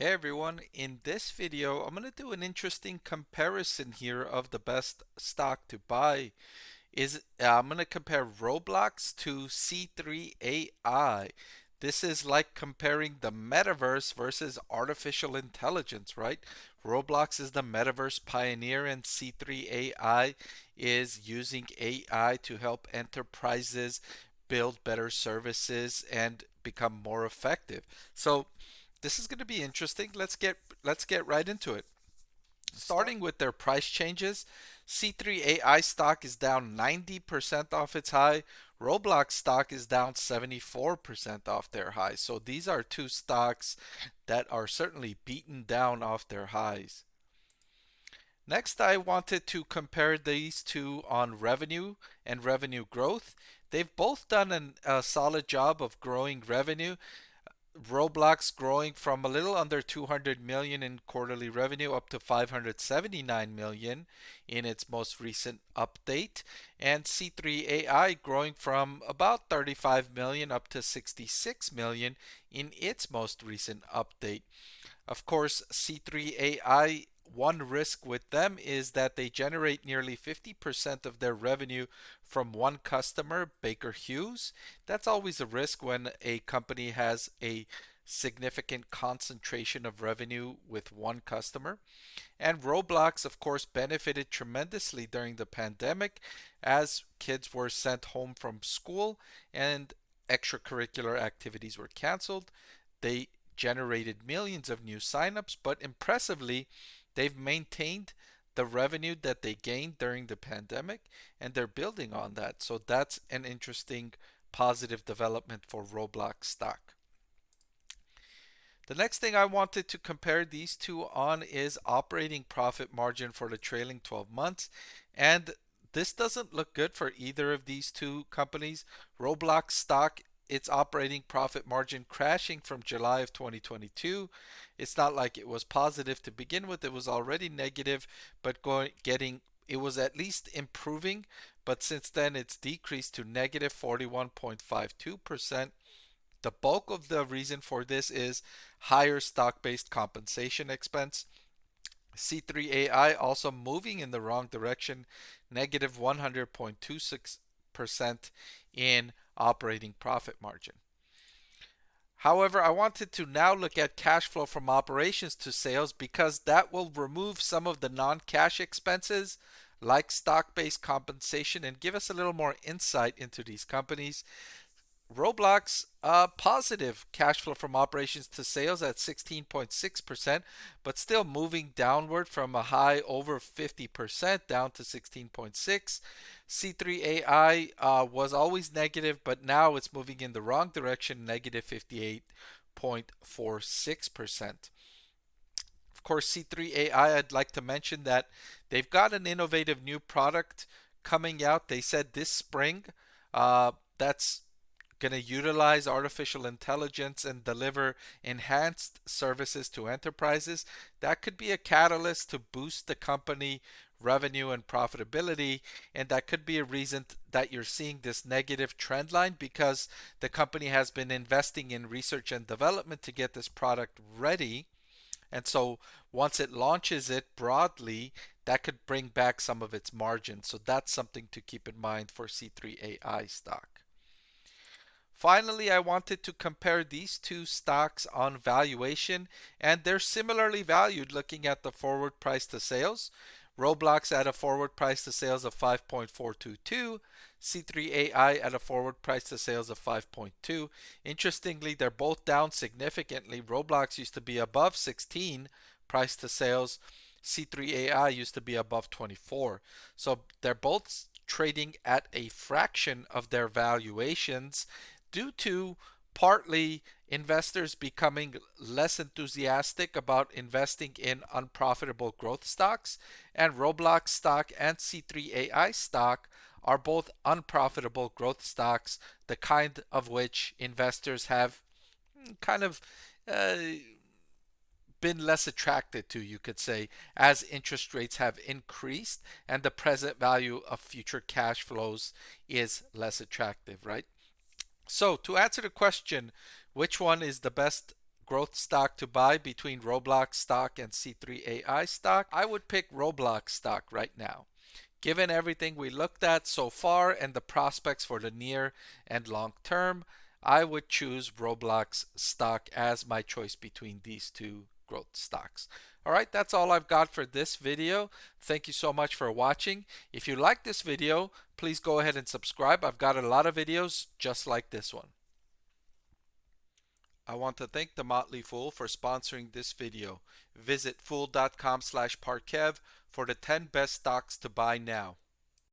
Hey everyone, in this video I'm going to do an interesting comparison here of the best stock to buy. Is uh, I'm going to compare Roblox to C3AI. This is like comparing the metaverse versus artificial intelligence, right? Roblox is the metaverse pioneer and C3AI is using AI to help enterprises build better services and become more effective. So this is going to be interesting. Let's get let's get right into it. Starting with their price changes, C3AI stock is down 90% off its high. Roblox stock is down 74% off their high. So these are two stocks that are certainly beaten down off their highs. Next, I wanted to compare these two on revenue and revenue growth. They've both done an, a solid job of growing revenue. Roblox growing from a little under 200 million in quarterly revenue up to 579 million in its most recent update and C3AI growing from about 35 million up to 66 million in its most recent update. Of course, C3AI one risk with them is that they generate nearly 50% of their revenue from one customer, Baker Hughes. That's always a risk when a company has a significant concentration of revenue with one customer. And Roblox, of course, benefited tremendously during the pandemic as kids were sent home from school and extracurricular activities were canceled. They generated millions of new signups, but impressively, They've maintained the revenue that they gained during the pandemic and they're building on that. So that's an interesting positive development for Roblox stock. The next thing I wanted to compare these two on is operating profit margin for the trailing 12 months. And this doesn't look good for either of these two companies. Roblox stock its operating profit margin crashing from July of 2022. It's not like it was positive to begin with, it was already negative, but going getting it was at least improving, but since then it's decreased to negative 41.52%. The bulk of the reason for this is higher stock-based compensation expense. C3AI also moving in the wrong direction, negative 100.26% in operating profit margin. However, I wanted to now look at cash flow from operations to sales because that will remove some of the non-cash expenses like stock-based compensation and give us a little more insight into these companies. Roblox uh, positive cash flow from operations to sales at 16.6%, but still moving downward from a high over 50% down to 16.6. C3AI uh, was always negative, but now it's moving in the wrong direction, negative 58.46%. Of course, C3AI, I'd like to mention that they've got an innovative new product coming out. They said this spring. Uh, that's going to utilize artificial intelligence and deliver enhanced services to enterprises, that could be a catalyst to boost the company revenue and profitability. And that could be a reason that you're seeing this negative trend line because the company has been investing in research and development to get this product ready. And so once it launches it broadly, that could bring back some of its margin. So that's something to keep in mind for C3AI stock. Finally, I wanted to compare these two stocks on valuation, and they're similarly valued looking at the forward price to sales. Roblox at a forward price to sales of 5.422, C3AI at a forward price to sales of 5.2. Interestingly, they're both down significantly. Roblox used to be above 16 price to sales. C3AI used to be above 24. So they're both trading at a fraction of their valuations due to partly investors becoming less enthusiastic about investing in unprofitable growth stocks and Roblox stock and C3AI stock are both unprofitable growth stocks the kind of which investors have kind of uh, been less attracted to you could say as interest rates have increased and the present value of future cash flows is less attractive right so to answer the question, which one is the best growth stock to buy between Roblox stock and C3AI stock, I would pick Roblox stock right now. Given everything we looked at so far and the prospects for the near and long term, I would choose Roblox stock as my choice between these two growth stocks. All right, that's all I've got for this video. Thank you so much for watching. If you like this video, please go ahead and subscribe. I've got a lot of videos just like this one. I want to thank The Motley Fool for sponsoring this video. Visit fool.com slash Parkev for the 10 best stocks to buy now.